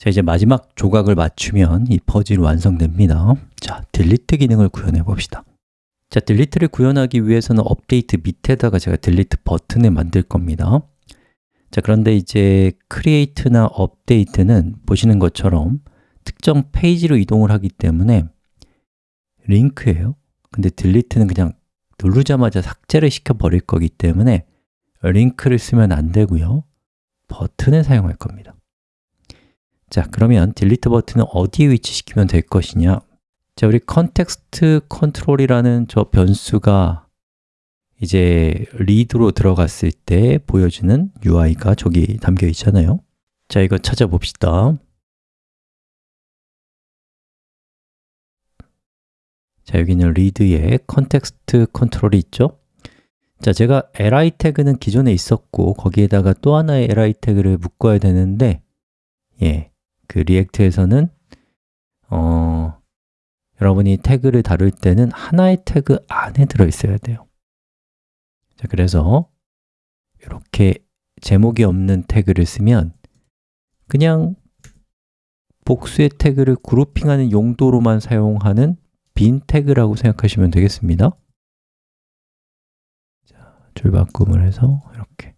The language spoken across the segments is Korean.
자, 이제 마지막 조각을 맞추면 이 퍼즐이 완성됩니다. 자, delete 기능을 구현해 봅시다. 자, delete를 구현하기 위해서는 업데이트 밑에다가 제가 delete 버튼을 만들 겁니다. 자, 그런데 이제 create나 update는 보시는 것처럼 특정 페이지로 이동을 하기 때문에 링크예요. 근데 delete는 그냥 누르자마자 삭제를 시켜버릴 거기 때문에 링크를 쓰면 안 되고요. 버튼을 사용할 겁니다 자, 그러면 delete 버튼은 어디에 위치시키면 될 것이냐? 자, 우리 context control이라는 저 변수가 이제 read로 들어갔을 때 보여주는 UI가 저기 담겨 있잖아요. 자, 이거 찾아봅시다. 자, 여기는 read에 context control이 있죠? 자, 제가 li 태그는 기존에 있었고 거기에다가 또 하나의 li 태그를 묶어야 되는데 예, 그 리액트에서는 어, 여러분이 태그를 다룰 때는 하나의 태그 안에 들어 있어야 돼요. 자, 그래서 이렇게 제목이 없는 태그를 쓰면 그냥 복수의 태그를 그룹핑하는 용도로만 사용하는 빈 태그라고 생각하시면 되겠습니다. 자, 줄 바꿈을 해서 이렇게.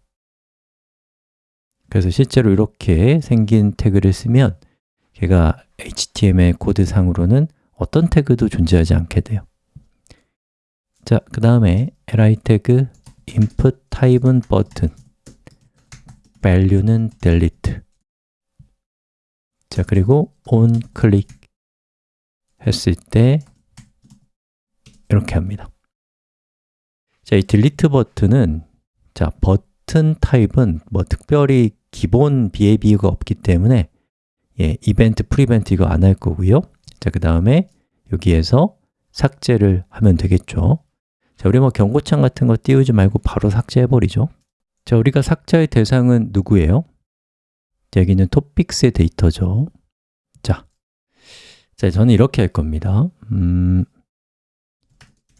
그래서 실제로 이렇게 생긴 태그를 쓰면 걔가 HTML 코드상으로는 어떤 태그도 존재하지 않게 돼요. 자, 그 다음에 li 태그 input type은 button value는 delete. 자, 그리고 on click 했을 때 이렇게 합니다. 자, 이 delete 버튼은 자, 버튼 타입은 뭐 특별히 기본 behavior가 없기 때문에 예, event, prevent 이거 안 할 거고요. 자, 그 다음에 여기에서 삭제를 하면 되겠죠. 자, 우리 뭐 경고창 같은 거 띄우지 말고 바로 삭제해버리죠. 자, 우리가 삭제할 대상은 누구예요? 여기는 토픽스의 데이터죠. 자, 자 저는 이렇게 할 겁니다. 음,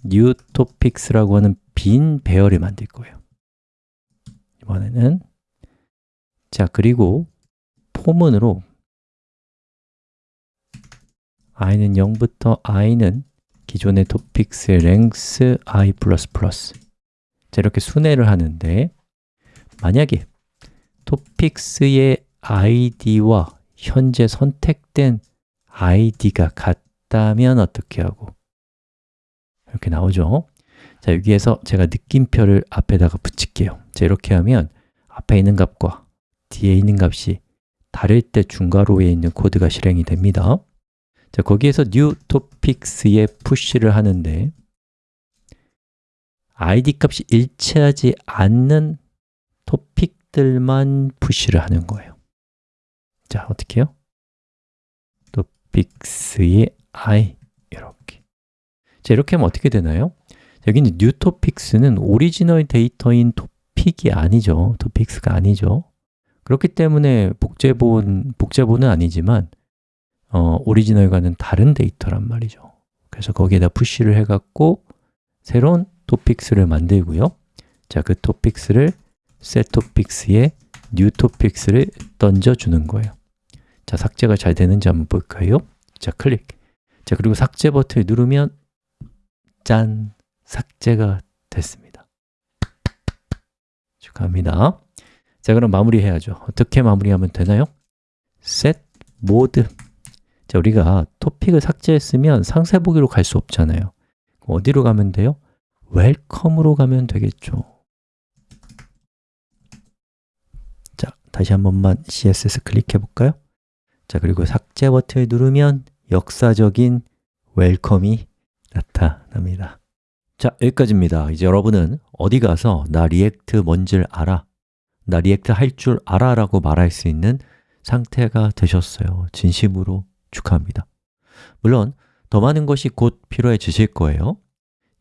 new topics라고 하는 빈 배열을 만들 거예요. 이번에는 자, 그리고 포문으로 i는 0부터 i는 기존의 토픽스의 length i++ 자, 이렇게 순회를 하는데 만약에 토픽스의 id와 현재 선택된 id가 같다면 어떻게 하고? 이렇게 나오죠? 자, 여기에서 제가 느낌표를 앞에다가 붙일게요. 자, 이렇게 하면 앞에 있는 값과 뒤에 있는 값이 다를 때 중괄호에 있는 코드가 실행이 됩니다 자, 거기에서 new topics에 푸시를 하는데 id 값이 일치하지 않는 토픽들만 push를 하는 거예요 자, 어떻게 해요? topics의 i 이렇게 자, 이렇게 하면 어떻게 되나요? 여기는 new topics는 오리지널 데이터인 토픽이 아니죠 topics가 아니죠 그렇기 때문에 복제본, 복제본은 아니지만 어, 오리지널과는 다른 데이터란 말이죠 그래서 거기에다 푸시를 해갖고 새로운 토픽스를 만들고요 자, 그 토픽스를 set topics에 new topics를 던져주는 거예요 자, 삭제가 잘 되는지 한번 볼까요? 자, 클릭 자, 그리고 삭제 버튼을 누르면 짠! 삭제가 됐습니다 축하합니다 자, 그럼 마무리해야죠. 어떻게 마무리하면 되나요? set mode 자, 우리가 토픽을 삭제했으면 상세 보기로 갈 수 없잖아요. 어디로 가면 돼요? welcome으로 가면 되겠죠. 자, 다시 한 번만 CSS 클릭해 볼까요? 자, 그리고 삭제 버튼을 누르면 역사적인 welcome이 나타납니다. 자, 여기까지입니다. 이제 여러분은 어디 가서 나 React 뭔지를 알아 나 React 할 줄 알아 라고 말할 수 있는 상태가 되셨어요 진심으로 축하합니다. 물론 더 많은 것이 곧 필요해지실 거예요.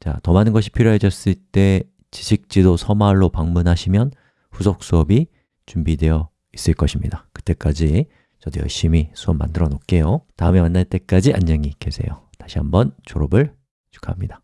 자, 더 많은 것이 필요해졌을 때 지식지도 서말로 방문하시면 후속 수업이 준비되어 있을 것입니다. 그때까지 저도 열심히 수업 만들어 놓을게요. 다음에 만날 때까지 안녕히 계세요. 다시 한번 졸업을 축하합니다